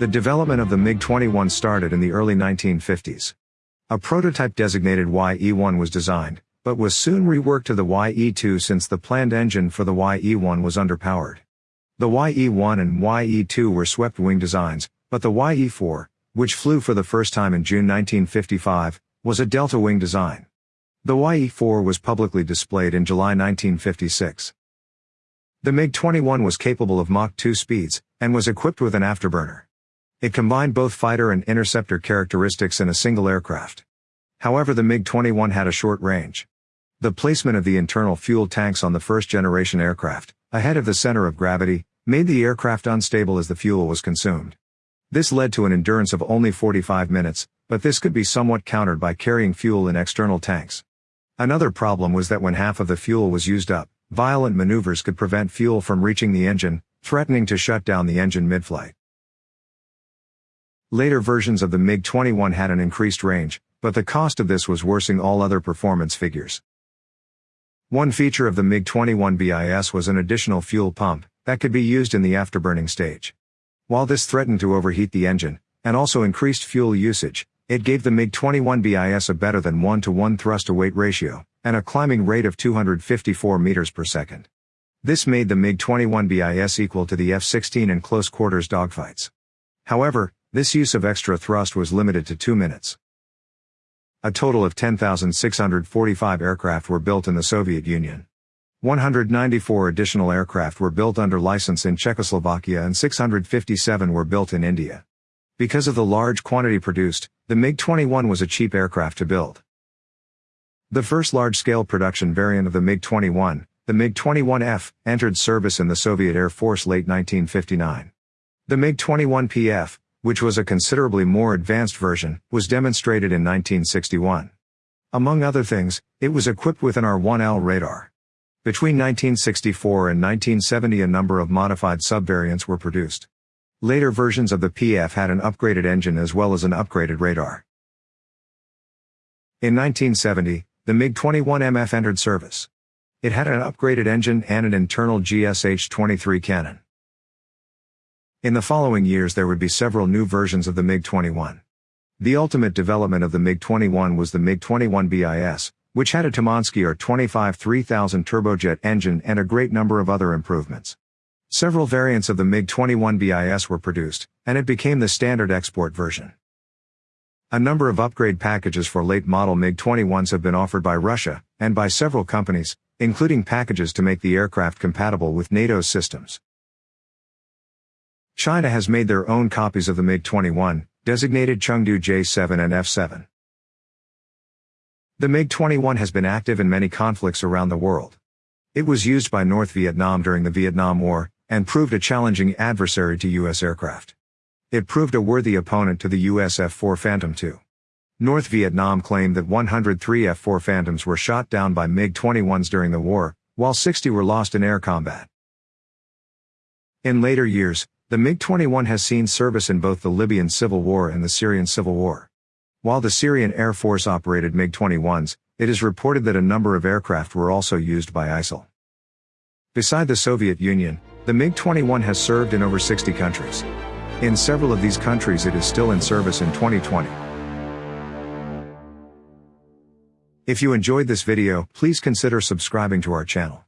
The development of the MiG-21 started in the early 1950s. A prototype designated YE-1 was designed, but was soon reworked to the YE-2 since the planned engine for the YE-1 was underpowered. The YE-1 and YE-2 were swept-wing designs, but the YE-4, which flew for the first time in June 1955, was a delta-wing design. The YE-4 was publicly displayed in July 1956. The MiG-21 was capable of Mach 2 speeds, and was equipped with an afterburner. It combined both fighter and interceptor characteristics in a single aircraft. However the MiG-21 had a short range. The placement of the internal fuel tanks on the first-generation aircraft, ahead of the center of gravity, made the aircraft unstable as the fuel was consumed. This led to an endurance of only 45 minutes, but this could be somewhat countered by carrying fuel in external tanks. Another problem was that when half of the fuel was used up, violent maneuvers could prevent fuel from reaching the engine, threatening to shut down the engine mid-flight. Later versions of the MiG-21 had an increased range, but the cost of this was worsening all other performance figures. One feature of the MiG-21 BIS was an additional fuel pump that could be used in the afterburning stage. While this threatened to overheat the engine, and also increased fuel usage, it gave the MiG-21 BIS a better than 1 to 1 thrust-to-weight ratio, and a climbing rate of 254 meters per second. This made the MiG-21 BIS equal to the F-16 in close-quarters dogfights. However, this use of extra thrust was limited to 2 minutes. A total of 10,645 aircraft were built in the Soviet Union. 194 additional aircraft were built under license in Czechoslovakia and 657 were built in India. Because of the large quantity produced, the MiG-21 was a cheap aircraft to build. The first large-scale production variant of the MiG-21, the MiG-21F, entered service in the Soviet Air Force late 1959. The MiG-21PF, which was a considerably more advanced version, was demonstrated in 1961. Among other things, it was equipped with an R-1L radar. Between 1964 and 1970 a number of modified subvariants were produced. Later versions of the PF had an upgraded engine as well as an upgraded radar. In 1970, the MiG-21MF entered service. It had an upgraded engine and an internal GSH-23 cannon. In the following years there would be several new versions of the MiG-21. The ultimate development of the MiG-21 was the MiG-21 BIS, which had a Tumansky R-25 3000 turbojet engine and a great number of other improvements. Several variants of the MiG-21 BIS were produced, and it became the standard export version. A number of upgrade packages for late model MiG-21s have been offered by Russia, and by several companies, including packages to make the aircraft compatible with NATO's systems. China has made their own copies of the MiG-21, designated Chengdu J-7 and F-7. The MiG-21 has been active in many conflicts around the world. It was used by North Vietnam during the Vietnam War, and proved a challenging adversary to U.S. aircraft. It proved a worthy opponent to the U.S. F-4 Phantom II. North Vietnam claimed that 103 F-4 Phantoms were shot down by MiG-21s during the war, while 60 were lost in air combat. In later years, the MiG-21 has seen service in both the Libyan civil war and the Syrian civil war. While the Syrian Air Force operated MiG-21s, it is reported that a number of aircraft were also used by ISIL. Beside the Soviet Union, the MiG-21 has served in over 60 countries. In several of these countries it is still in service in 2020. If you enjoyed this video, please consider subscribing to our channel.